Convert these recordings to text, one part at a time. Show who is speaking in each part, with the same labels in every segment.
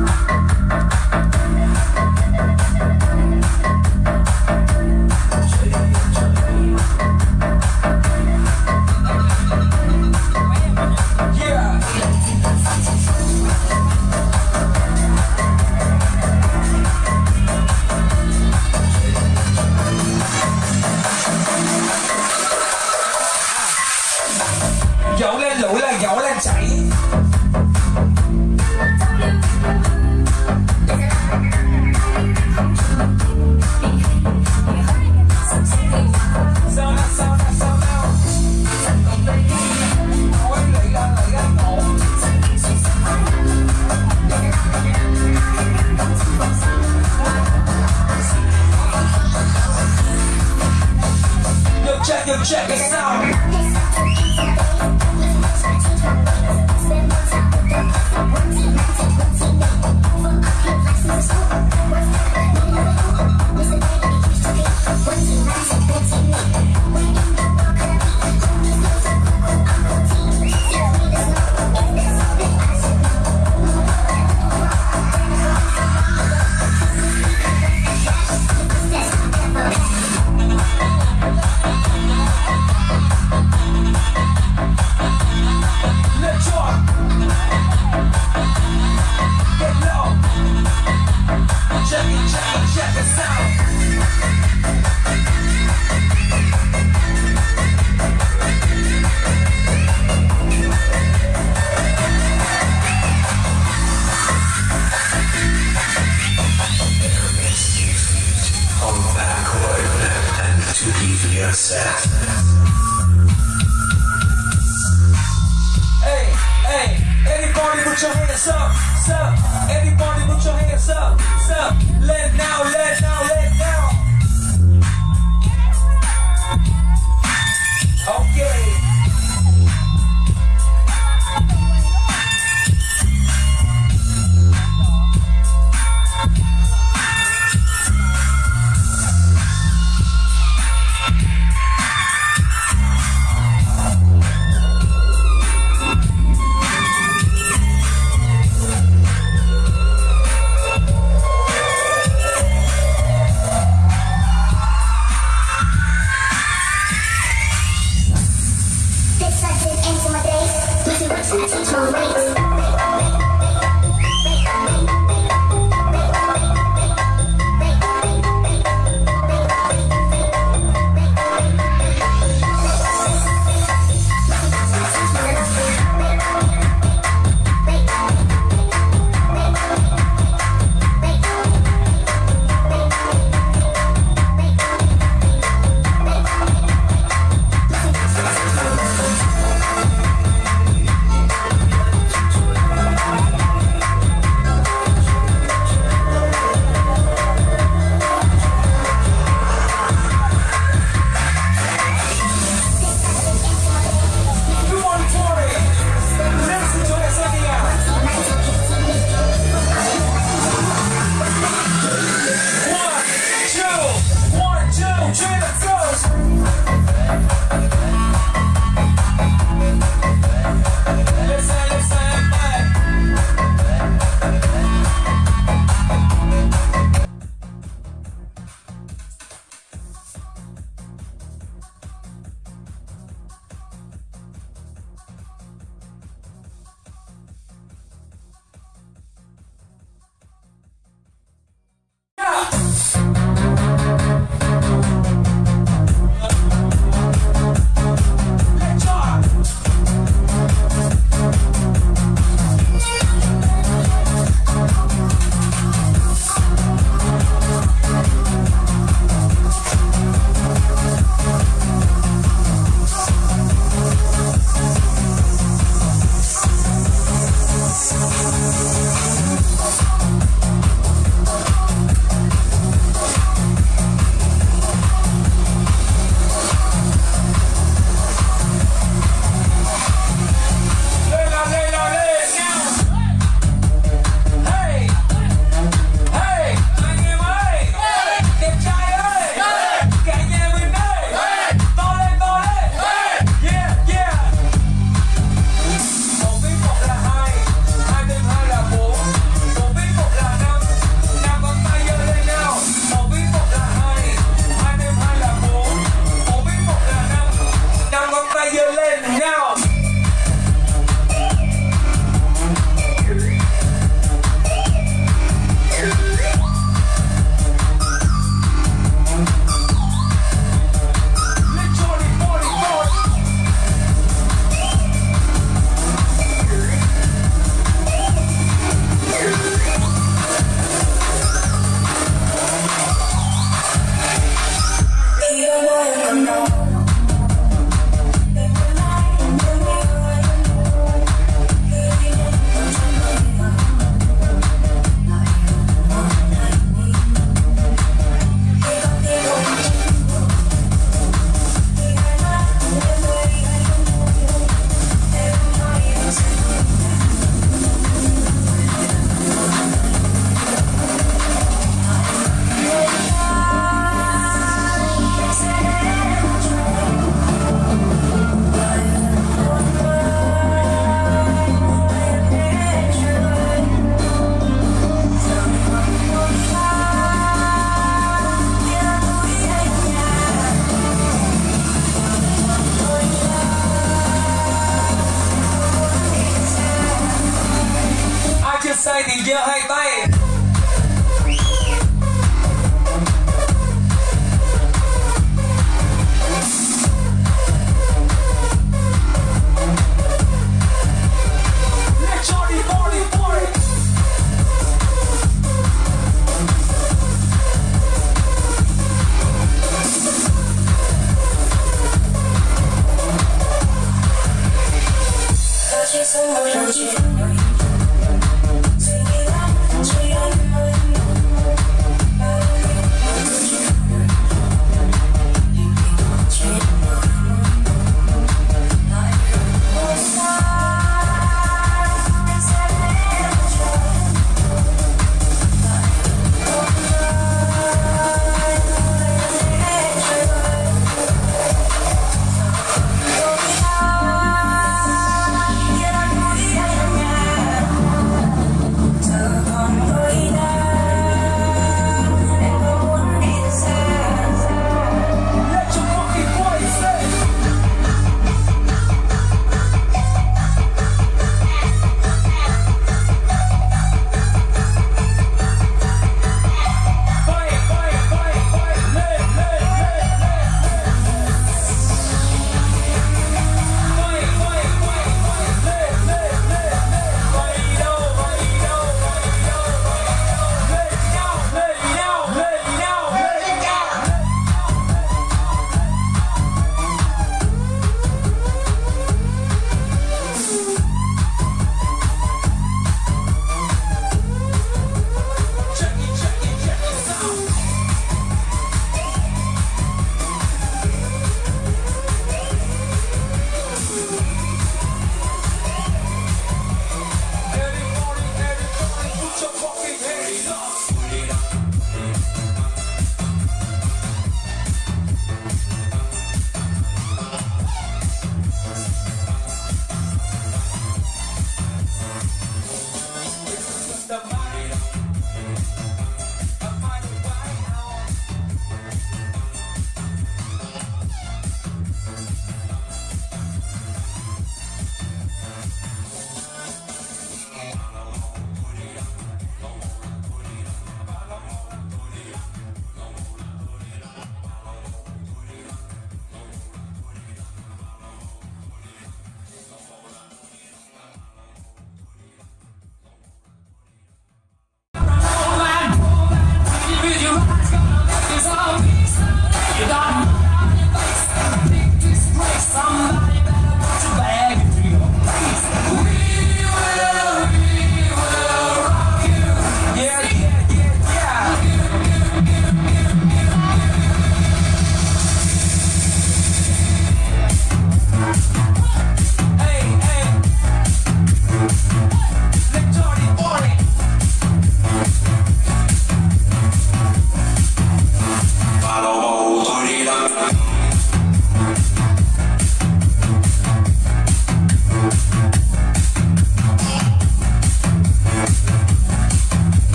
Speaker 1: dỗ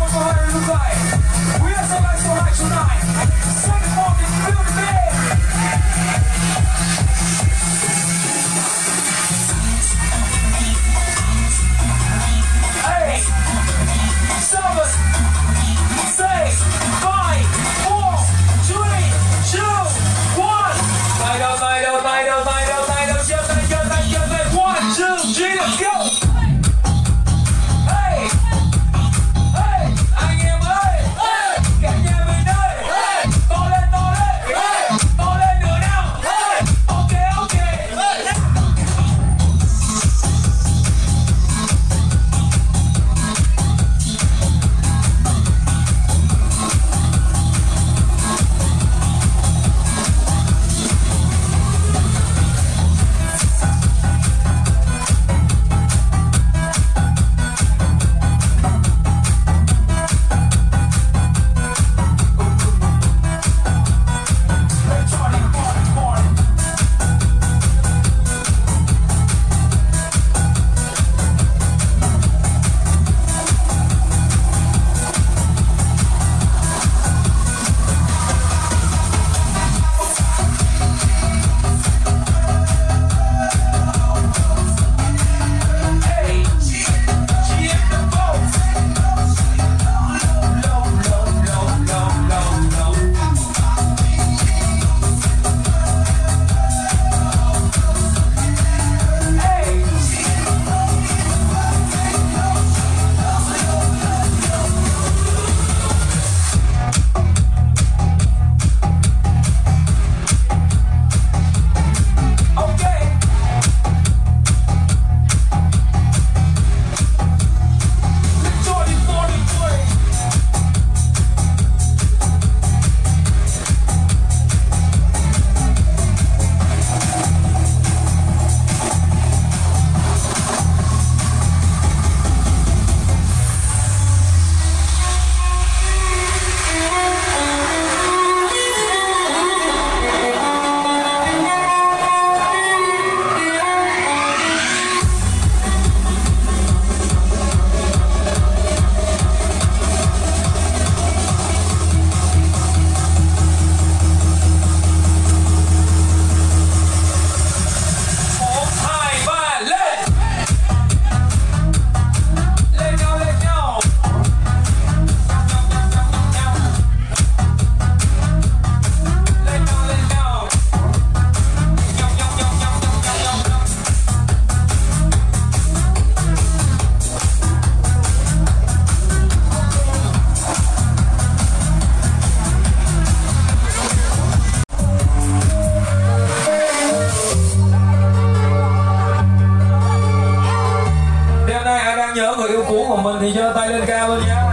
Speaker 1: We are so much tonight. Second morning,
Speaker 2: building. di Thailand kaya
Speaker 1: mulia.